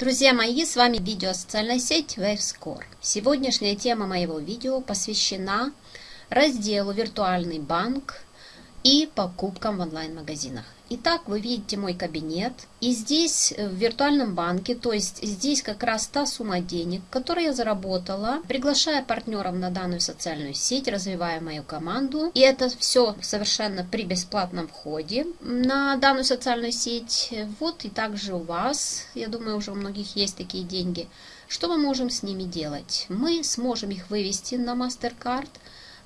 Друзья мои, с вами видео социальная сеть WaveScore. Сегодняшняя тема моего видео посвящена разделу «Виртуальный банк» и покупкам в онлайн-магазинах. Итак, вы видите мой кабинет. И здесь э, в виртуальном банке, то есть здесь как раз та сумма денег, которую я заработала, приглашая партнеров на данную социальную сеть, развивая мою команду. И это все совершенно при бесплатном входе на данную социальную сеть. Вот и также у вас, я думаю, уже у многих есть такие деньги. Что мы можем с ними делать? Мы сможем их вывести на MasterCard –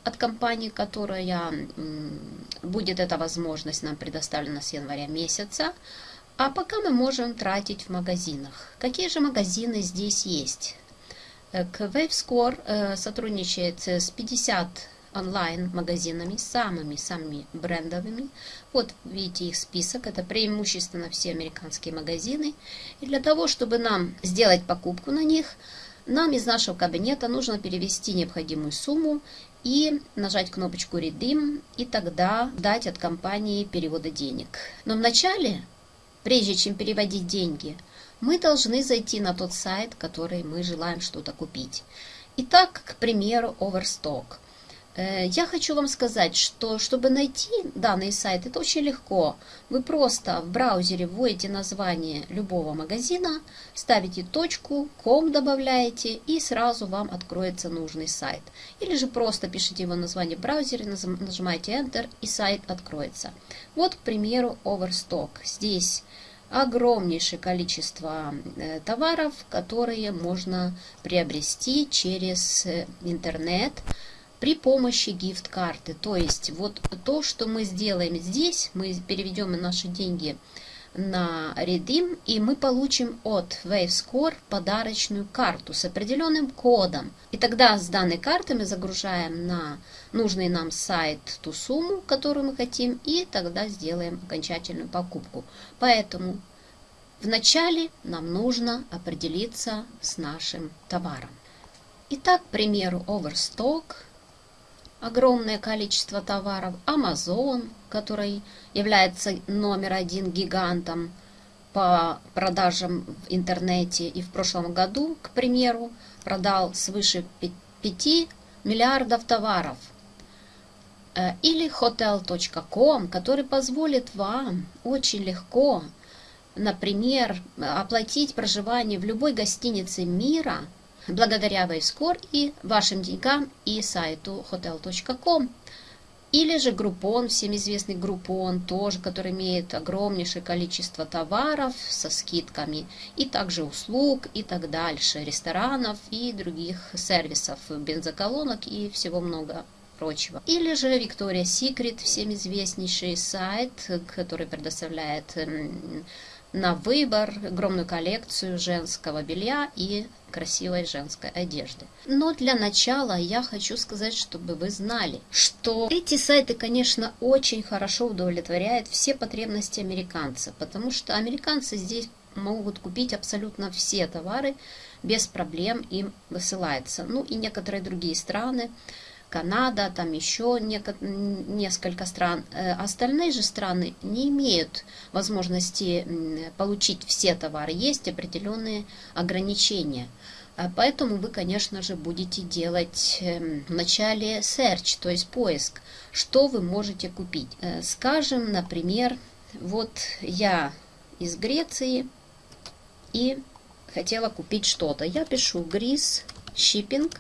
от компании, которая будет эта возможность нам предоставлена с января месяца. А пока мы можем тратить в магазинах. Какие же магазины здесь есть? Э, WaveScore э, сотрудничает с 50 онлайн-магазинами, самыми-самыми брендовыми. Вот видите их список, это преимущественно все американские магазины. И для того, чтобы нам сделать покупку на них, нам из нашего кабинета нужно перевести необходимую сумму и нажать кнопочку Redeem, и тогда дать от компании перевода денег. Но вначале, прежде чем переводить деньги, мы должны зайти на тот сайт, который мы желаем что-то купить. Итак, к примеру, Overstock – я хочу вам сказать, что чтобы найти данный сайт, это очень легко. Вы просто в браузере вводите название любого магазина, ставите точку, ком добавляете и сразу вам откроется нужный сайт. Или же просто пишите его название в браузере, нажимаете Enter и сайт откроется. Вот, к примеру, Overstock. Здесь огромнейшее количество э, товаров, которые можно приобрести через э, интернет при помощи гифт-карты. То есть вот то, что мы сделаем здесь, мы переведем наши деньги на Redeem, и мы получим от WaveScore подарочную карту с определенным кодом. И тогда с данной карты мы загружаем на нужный нам сайт ту сумму, которую мы хотим, и тогда сделаем окончательную покупку. Поэтому вначале нам нужно определиться с нашим товаром. Итак, к примеру, Overstock – огромное количество товаров. Amazon, который является номер один гигантом по продажам в интернете и в прошлом году, к примеру, продал свыше 5 миллиардов товаров. Э, или hotel.com, который позволит вам очень легко, например, оплатить проживание в любой гостинице мира – благодаря WaveScore и вашим деньгам и сайту hotel.com. Или же Groupon, всем известный Groupon, тоже, который имеет огромнейшее количество товаров со скидками, и также услуг и так дальше, ресторанов и других сервисов, бензоколонок и всего много прочего. Или же Victoria's Secret, всем известнейший сайт, который предоставляет на выбор огромную коллекцию женского белья и красивой женской одежды. Но для начала я хочу сказать, чтобы вы знали, что эти сайты, конечно, очень хорошо удовлетворяют все потребности американца, потому что американцы здесь могут купить абсолютно все товары, без проблем им высылается. Ну и некоторые другие страны, Канада, там еще несколько стран. Э, остальные же страны не имеют возможности получить все товары. Есть определенные ограничения. А поэтому вы, конечно же, будете делать эм, вначале search, то есть поиск, что вы можете купить. Э, скажем, например, вот я из Греции и хотела купить что-то. Я пишу грис, shipping,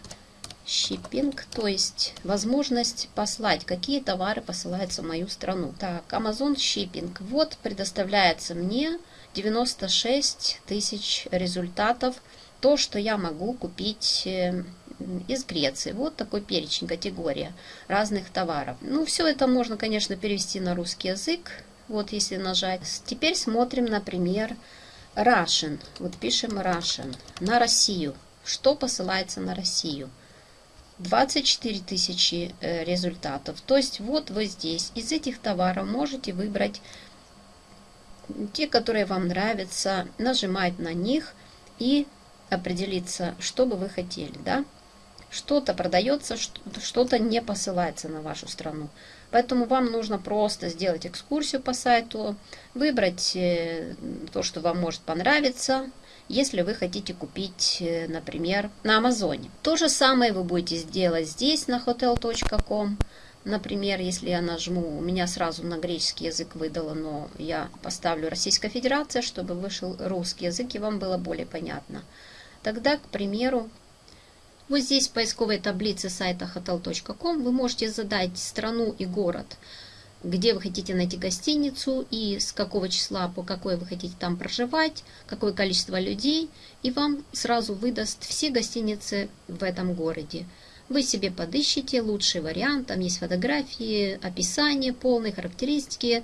Shipping, то есть возможность послать, какие товары посылаются в мою страну. Так, Amazon Shipping. Вот предоставляется мне 96 тысяч результатов. То, что я могу купить э, из Греции. Вот такой перечень, категория разных товаров. Ну, все это можно, конечно, перевести на русский язык. Вот если нажать. Теперь смотрим, например, Russian. Вот пишем Russian. На Россию. Что посылается на Россию? 24 тысячи э, результатов. То есть вот вы здесь из этих товаров можете выбрать те, которые вам нравятся, нажимать на них и определиться, что бы вы хотели. Да? Что-то продается, что-то не посылается на вашу страну. Поэтому вам нужно просто сделать экскурсию по сайту, выбрать э, то, что вам может понравиться, если вы хотите купить, э, например, на Амазоне. То же самое вы будете делать здесь, на hotel.com. Например, если я нажму, у меня сразу на греческий язык выдало, но я поставлю Российская Федерация, чтобы вышел русский язык и вам было более понятно. Тогда, к примеру, вот здесь в поисковой таблице сайта hotel.com вы можете задать страну и город, где вы хотите найти гостиницу и с какого числа, по какой вы хотите там проживать, какое количество людей, и вам сразу выдаст все гостиницы в этом городе. Вы себе подыщите лучший вариант, там есть фотографии, описание, полные характеристики,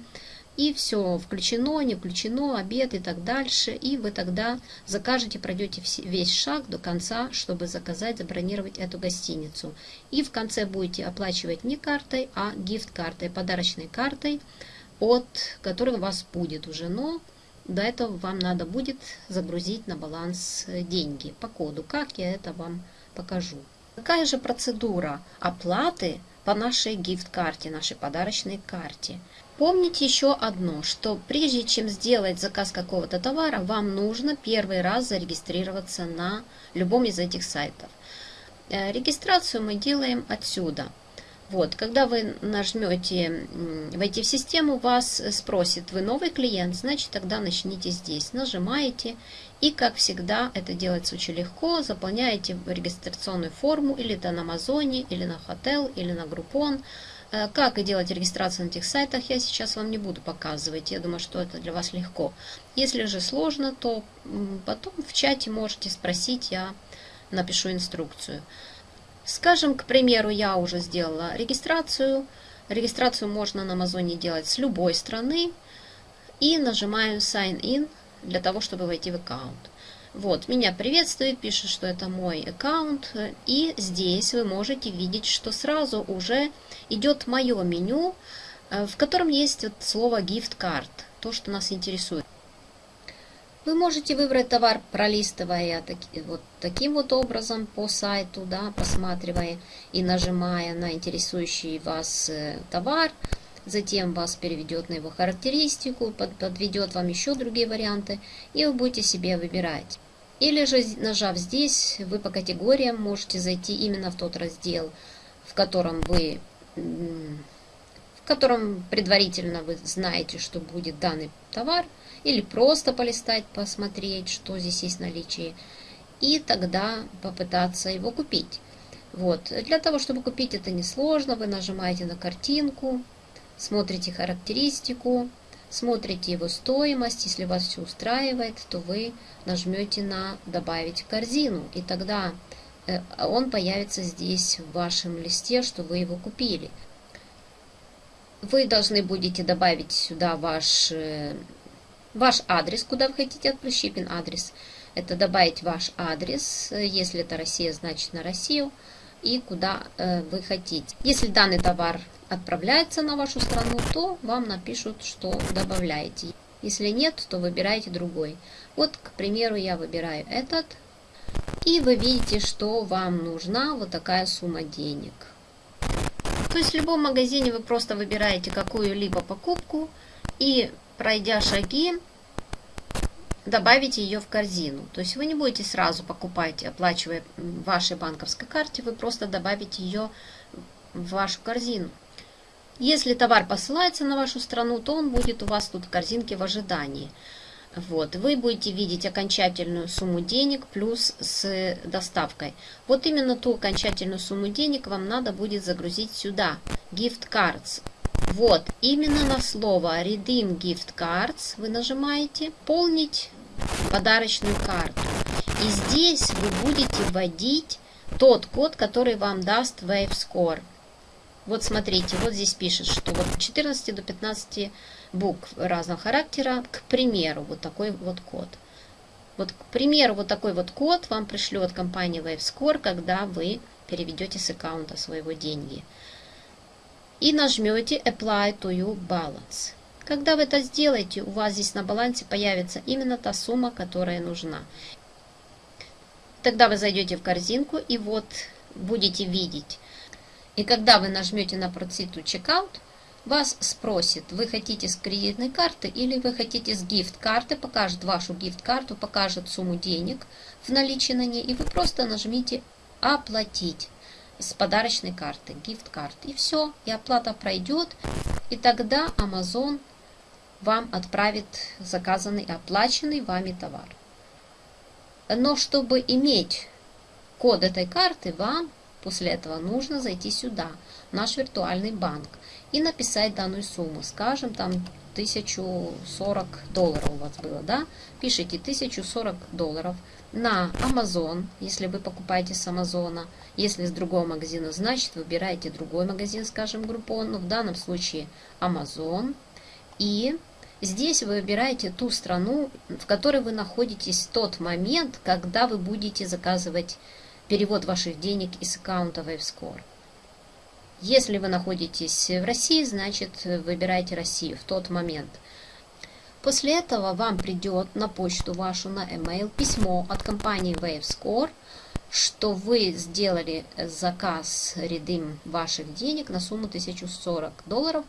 и все включено, не включено, обед и так дальше. И вы тогда закажете, пройдете весь шаг до конца, чтобы заказать, забронировать эту гостиницу. И в конце будете оплачивать не картой, а гифт-картой, подарочной картой, от которой у вас будет уже, но до этого вам надо будет загрузить на баланс деньги по коду. Как я это вам покажу. Какая же процедура оплаты по нашей гифт-карте, нашей подарочной карте? Помните еще одно, что прежде чем сделать заказ какого-то товара, вам нужно первый раз зарегистрироваться на любом из этих сайтов. Э, регистрацию мы делаем отсюда – вот, когда вы нажмете «Войти в систему», вас спросит «Вы новый клиент?» Значит, тогда начните здесь. Нажимаете, и, как всегда, это делается очень легко. Заполняете регистрационную форму или это на Амазоне, или на Hotel, или на Groupon. Э, как и делать регистрацию на этих сайтах, я сейчас вам не буду показывать. Я думаю, что это для вас легко. Если же сложно, то потом в чате можете спросить, я напишу инструкцию. Скажем, к примеру, я уже сделала регистрацию. Регистрацию можно на Амазоне делать с любой страны. И нажимаю Sign In для того, чтобы войти в аккаунт. Вот, меня приветствует, пишет, что это мой аккаунт. И здесь вы можете видеть, что сразу уже идет мое меню, э, в котором есть вот слово Gift Card, то, что нас интересует. Вы можете выбрать товар, пролистывая вот таким вот образом по сайту, да, просматривая и нажимая на интересующий вас э, товар. Затем вас переведет на его характеристику, под, подведет вам еще другие варианты, и вы будете себе выбирать. Или же, нажав здесь, вы по категориям можете зайти именно в тот раздел, в котором вы в котором предварительно вы знаете, что будет данный товар, или просто полистать, посмотреть, что здесь есть в наличии, и тогда попытаться его купить. Вот. Для того, чтобы купить это несложно, вы нажимаете на картинку, смотрите характеристику, смотрите его стоимость. Если вас все устраивает, то вы нажмете на «Добавить в корзину», и тогда э, он появится здесь в вашем листе, что вы его купили. Вы должны будете добавить сюда ваш э, ваш адрес, куда вы хотите отправить, shipping адрес. Это добавить ваш адрес, если это Россия, значит на Россию, и куда э, вы хотите. Если данный товар отправляется на вашу страну, то вам напишут, что добавляете. Если нет, то выбирайте другой. Вот, к примеру, я выбираю этот. И вы видите, что вам нужна вот такая сумма денег. То есть в любом магазине вы просто выбираете какую-либо покупку и пройдя шаги, добавите ее в корзину. То есть вы не будете сразу покупать, оплачивая вашей банковской карте, вы просто добавите ее в вашу корзину. Если товар посылается на вашу страну, то он будет у вас тут в корзинке в ожидании. Вот, вы будете видеть окончательную сумму денег плюс с доставкой. Вот именно ту окончательную сумму денег вам надо будет загрузить сюда, gift cards. Вот, именно на слово Redeem Gift Cards вы нажимаете «Полнить подарочную карту». И здесь вы будете вводить тот код, который вам даст WaveScore. Вот смотрите, вот здесь пишет, что вот 14 до 15 букв разного характера, к примеру, вот такой вот код. Вот, к примеру, вот такой вот код вам пришлет компания WaveScore, когда вы переведете с аккаунта своего деньги и нажмете Apply to Your Balance. Когда вы это сделаете, у вас здесь на балансе появится именно та сумма, которая нужна. Тогда вы зайдете в корзинку и вот будете видеть. И когда вы нажмете на Proceed to Checkout, вас спросит, вы хотите с кредитной карты или вы хотите с гифт-карты, покажет вашу гифт-карту, покажет сумму денег в наличии на ней, и вы просто нажмите «Оплатить» с подарочной карты, гифт-карт. И все, и оплата пройдет, и тогда Amazon вам отправит заказанный оплаченный вами товар. Но чтобы иметь код этой карты, вам после этого нужно зайти сюда, в наш виртуальный банк, и написать данную сумму. Скажем, там 1040 долларов у вас было, да? Пишите 1040 долларов на Amazon, если вы покупаете с Амазона. Если с другого магазина, значит выбираете другой магазин, скажем, Groupon. Но в данном случае Amazon. И здесь вы выбираете ту страну, в которой вы находитесь в тот момент, когда вы будете заказывать перевод ваших денег из аккаунта WaveScore. Если вы находитесь в России, значит выбирайте Россию в тот момент. После этого вам придет на почту вашу, на email письмо от компании WaveScore, что вы сделали заказ redeem ваших денег на сумму 1040 долларов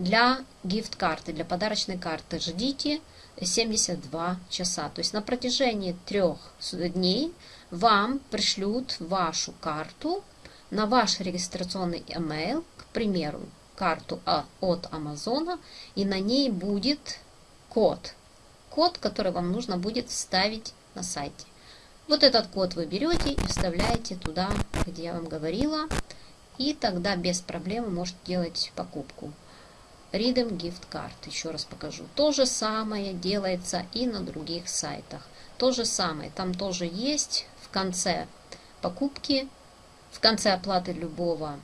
для гифт-карты, для подарочной карты. Ждите 72 часа. То есть на протяжении трех дней вам пришлют вашу карту на ваш регистрационный email, к примеру, карту от Амазона, и на ней будет код. Код, который вам нужно будет вставить на сайте. Вот этот код вы берете и вставляете туда, где я вам говорила, и тогда без проблем можете делать покупку. Redeem Gift Card, еще раз покажу. То же самое делается и на других сайтах. То же самое, там тоже есть в конце покупки в конце оплаты любого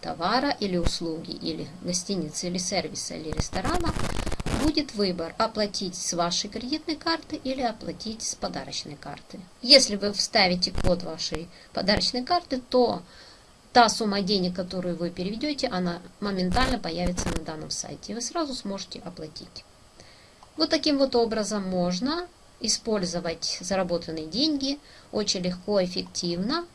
товара или услуги, или гостиницы, или сервиса, или ресторана, будет выбор оплатить с вашей кредитной карты или оплатить с подарочной карты. Если вы вставите код вашей подарочной карты, то та сумма денег, которую вы переведете, она моментально появится на данном сайте. И вы сразу сможете оплатить. Вот таким вот образом можно использовать заработанные деньги очень легко, эффективно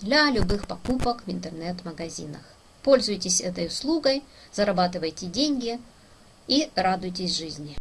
для любых покупок в интернет-магазинах. Пользуйтесь этой услугой, зарабатывайте деньги и радуйтесь жизни.